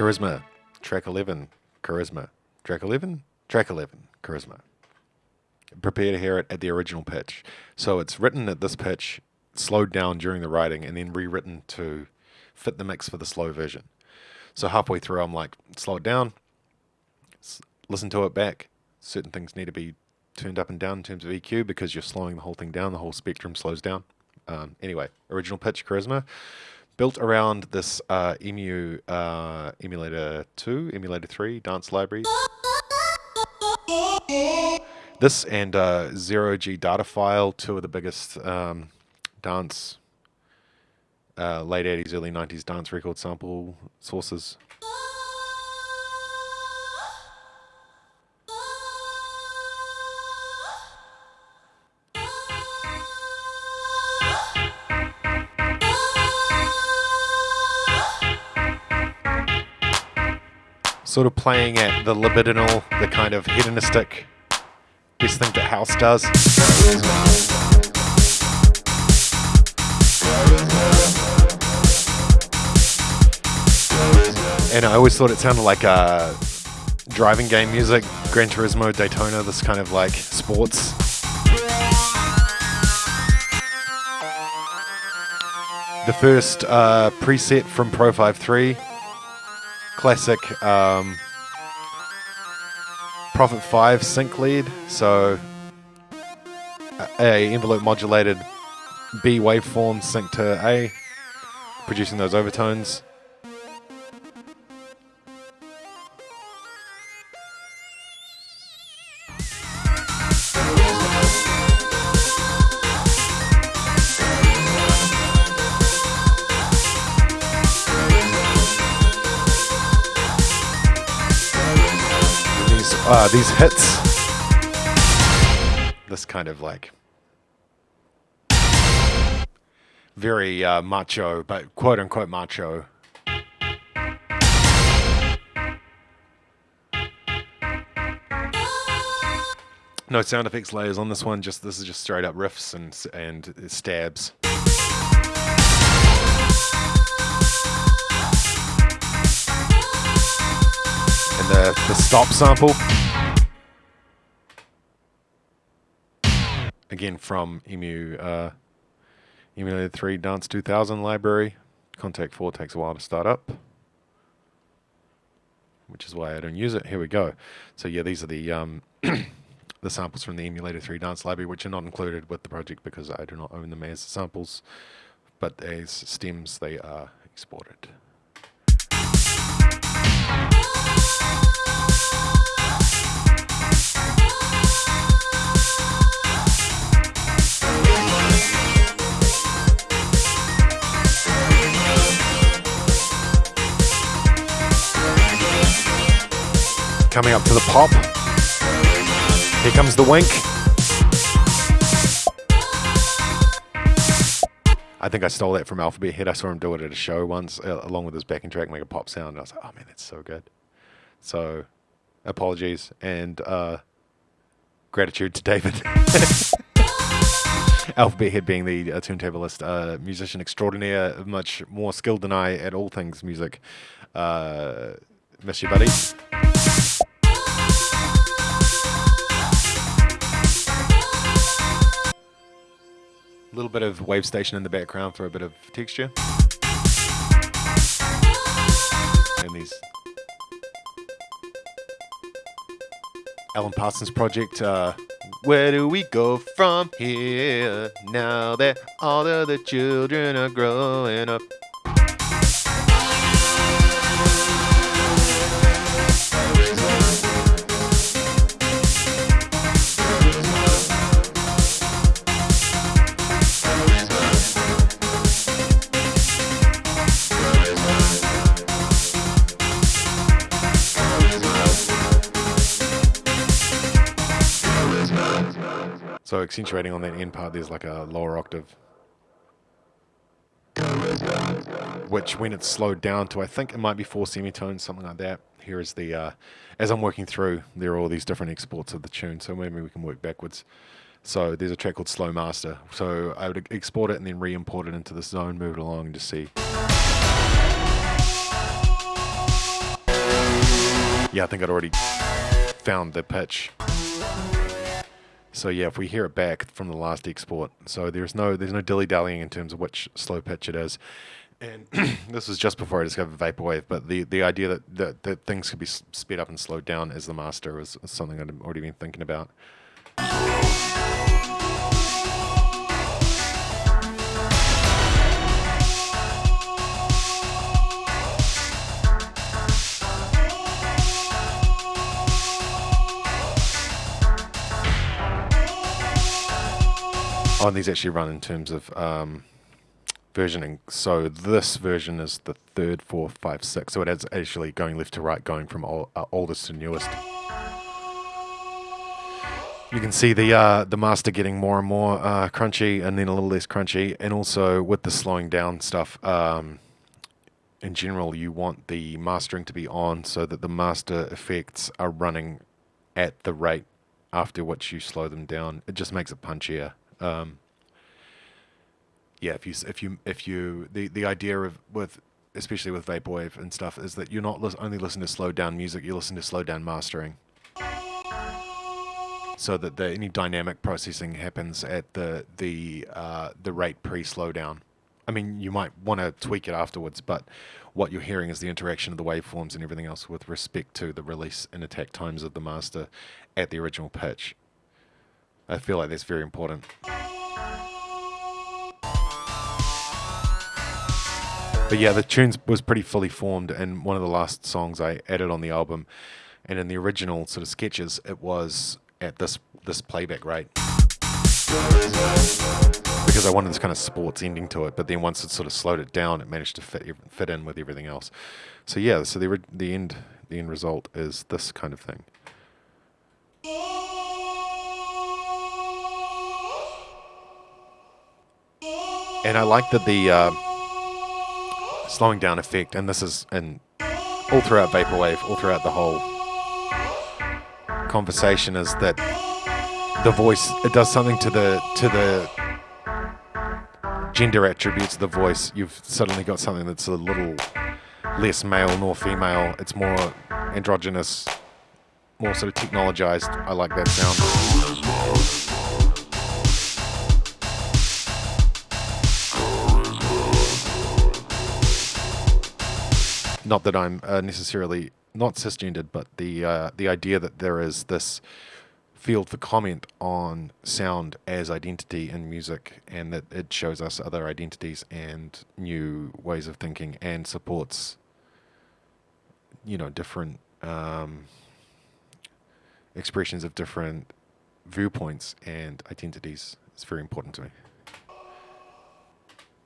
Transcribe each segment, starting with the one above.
Charisma, track 11, Charisma, track 11, track 11, Charisma. Prepare to hear it at the original pitch. So it's written at this pitch, slowed down during the writing, and then rewritten to fit the mix for the slow version. So halfway through, I'm like, slow it down, listen to it back. Certain things need to be turned up and down in terms of EQ because you're slowing the whole thing down. The whole spectrum slows down. Um, anyway, original pitch Charisma built around this uh, EMU uh, Emulator 2, Emulator 3 dance library. This and uh, Zero G Data File, two of the biggest um, dance, uh, late 80s, early 90s dance record sample sources. Sort of playing at the libidinal, the kind of hedonistic best thing that house does. And I always thought it sounded like uh, driving game music, Gran Turismo, Daytona, this kind of like sports. The first uh, preset from Pro-53 classic um, Prophet 5 sync lead. So a envelope modulated B waveform sync to A, producing those overtones. Uh, these hits. This kind of like very uh, macho, but quote unquote macho. No sound effects layers on this one. Just this is just straight up riffs and and stabs. And the the stop sample. Again from Emu uh, Emulator 3 Dance 2000 library. Kontakt 4 takes a while to start up, which is why I don't use it. Here we go. So yeah, these are the um, the samples from the Emulator 3 Dance library, which are not included with the project because I do not own them as samples, but as stems they are exported. Coming up to the pop. Here comes the wink. I think I stole that from Alphabethead. I saw him do it at a show once, uh, along with his backing track, make a pop sound. And I was like, oh man, that's so good. So, apologies and uh, gratitude to David. Alphabethead being the uh, turntablist, uh, musician extraordinaire, much more skilled than I at all things music. Uh, miss you, buddy. A little bit of Wavestation in the background for a bit of texture. And these Alan Parsons project. Uh, where do we go from here now that all of the children are growing up? So accentuating on that end part, there's like a lower octave. Which when it's slowed down to, I think it might be four semitones, something like that. Here is the, uh, as I'm working through, there are all these different exports of the tune. So maybe we can work backwards. So there's a track called Slow Master. So I would export it and then re-import it into this zone, move it along and just see. Yeah, I think I'd already found the pitch. So yeah, if we hear it back from the last export, so there's no there's no dilly dallying in terms of which slow pitch it is. And this was just before I discovered vaporwave, but the, the idea that, that, that things could be sped up and slowed down as the master was something I'd already been thinking about. Oh, these actually run in terms of um, versioning. So this version is the third, fourth, five, six. So it is actually going left to right, going from old, uh, oldest to newest. You can see the uh, the master getting more and more uh, crunchy, and then a little less crunchy, and also with the slowing down stuff. Um, in general, you want the mastering to be on so that the master effects are running at the rate after which you slow them down. It just makes it punchier. Um, yeah, if you if you if you the the idea of with especially with vaporwave and stuff is that you're not only listening to slowed down music, you listen to slowed down mastering, so that the, any dynamic processing happens at the the uh, the rate pre slowdown. I mean, you might want to tweak it afterwards, but what you're hearing is the interaction of the waveforms and everything else with respect to the release and attack times of the master at the original pitch. I feel like that's very important. But yeah, the tune was pretty fully formed, and one of the last songs I added on the album, and in the original sort of sketches, it was at this this playback rate because I wanted this kind of sports ending to it. But then once it sort of slowed it down, it managed to fit fit in with everything else. So yeah, so the the end the end result is this kind of thing. And I like that the uh, slowing down effect, and this is and all throughout Vaporwave, all throughout the whole conversation, is that the voice it does something to the to the gender attributes of the voice. You've suddenly got something that's a little less male nor female. It's more androgynous, more sort of technologized. I like that sound. Not that I'm uh, necessarily not cisgendered, but the uh, the idea that there is this field for comment on sound as identity in music, and that it shows us other identities and new ways of thinking, and supports you know different um, expressions of different viewpoints and identities. It's very important to me.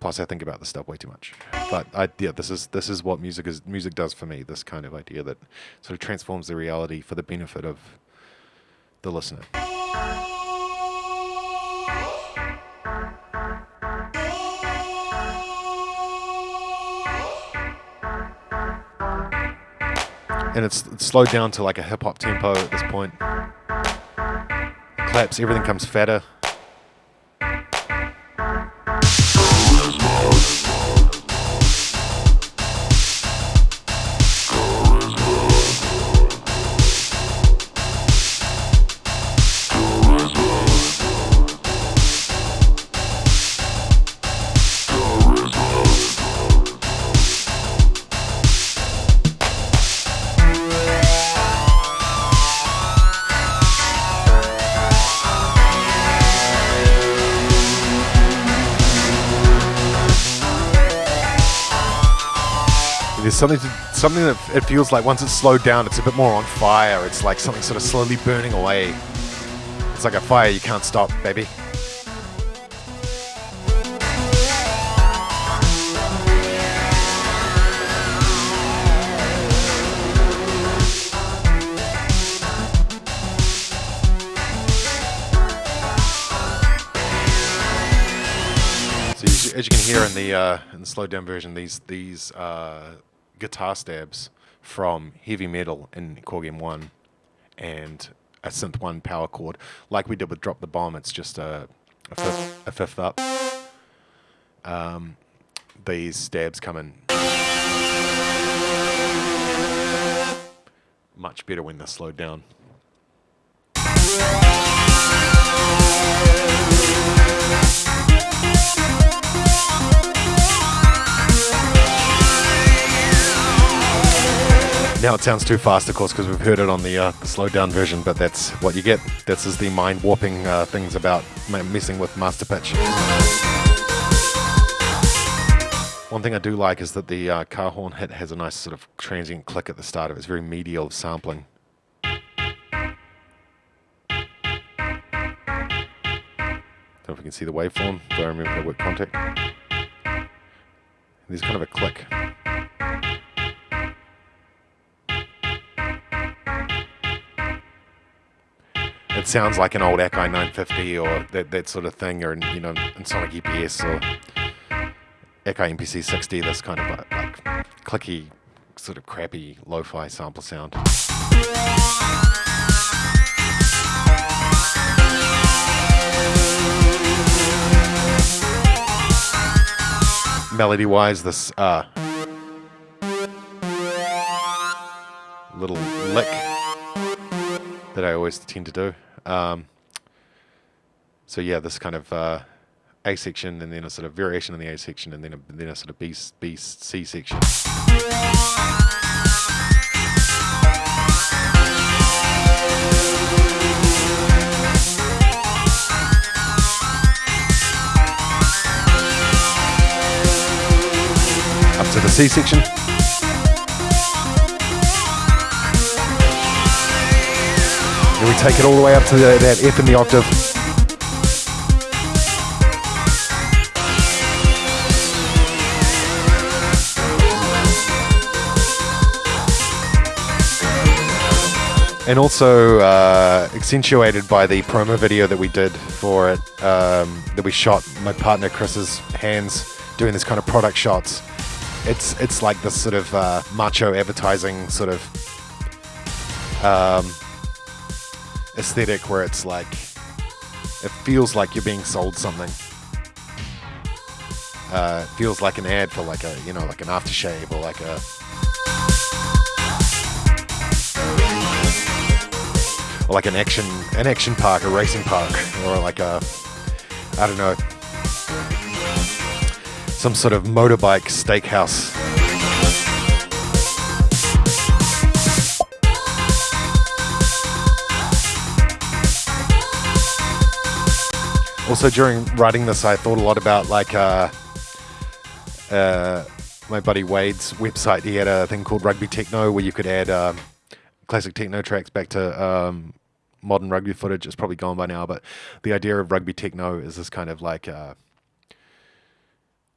Plus, I think about this stuff way too much. But I, yeah, this is this is what music is. Music does for me. This kind of idea that sort of transforms the reality for the benefit of the listener. And it's, it's slowed down to like a hip hop tempo at this point. Claps, everything comes fatter. There's something to, something that it feels like once it's slowed down, it's a bit more on fire. It's like something sort of slowly burning away. It's like a fire you can't stop, baby. as you can hear in the uh, in the slowed down version, these these uh, guitar stabs from heavy metal in Korg M1 and a synth 1 power chord. Like we did with Drop the Bomb, it's just a, a, fifth, a fifth up. Um, these stabs come in much better when they're slowed down. Now it sounds too fast, of course, because we've heard it on the, uh, slowed down version, but that's what you get. This is the mind warping uh, things about messing with master pitch. One thing I do like is that the uh, car horn hit has a nice sort of transient click at the start of it. It's very medial sampling. Don't know if we can see the waveform. Do I remember the work Kontakt? There's kind of a click. It sounds like an old Akai 950 or that, that sort of thing, or you know, Ensoniq EPS or Akai MPC 60. This kind of like, like clicky, sort of crappy lo-fi sample sound. Melody wise, this uh, little that I always tend to do. Um, so yeah, this kind of uh, A section and then a sort of variation in the A section and then a, then a sort of B, B, C section. Up to the C section. And we take it all the way up to the, that F in the octave. and also uh, accentuated by the promo video that we did for it um, that we shot my partner chris's hands doing this kind of product shots it's it's like this sort of uh, macho advertising sort of um, aesthetic where it's like it feels like you're being sold something. Uh, feels like an ad for like a you know like an aftershave or like a or like an action an action park, a racing park, or like a I don't know some sort of motorbike steakhouse. Also, during writing this, I thought a lot about like uh, uh, my buddy Wade's website. He had a thing called Rugby Techno where you could add um, classic techno tracks back to um, modern rugby footage. It's probably gone by now, but the idea of rugby techno is this kind of like uh,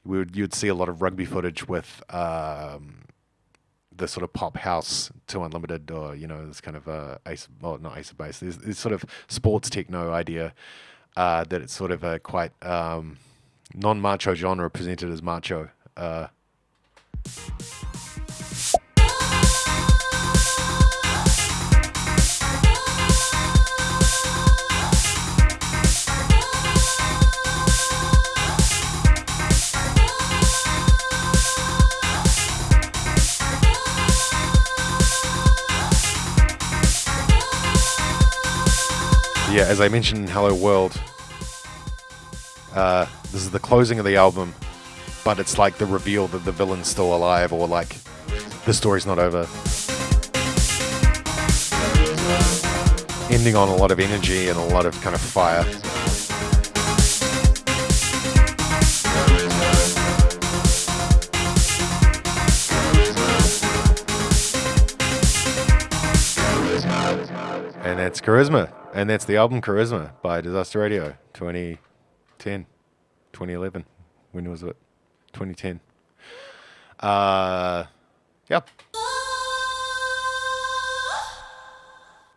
we would you'd see a lot of rugby footage with um, the sort of pop house 2 Unlimited or you know this kind of uh, ace well not ace of base this, this sort of sports techno idea uh, that it's sort of a quite um, non-macho genre presented as macho. Uh, yeah, as I mentioned in Hello World, uh, this is the closing of the album, but it's like the reveal that the villain's still alive, or like the story's not over. Ending on a lot of energy and a lot of kind of fire. And that's Charisma. And that's the album Charisma by Disaster Radio 2010, 2011. When was it? 2010. Uh, yep.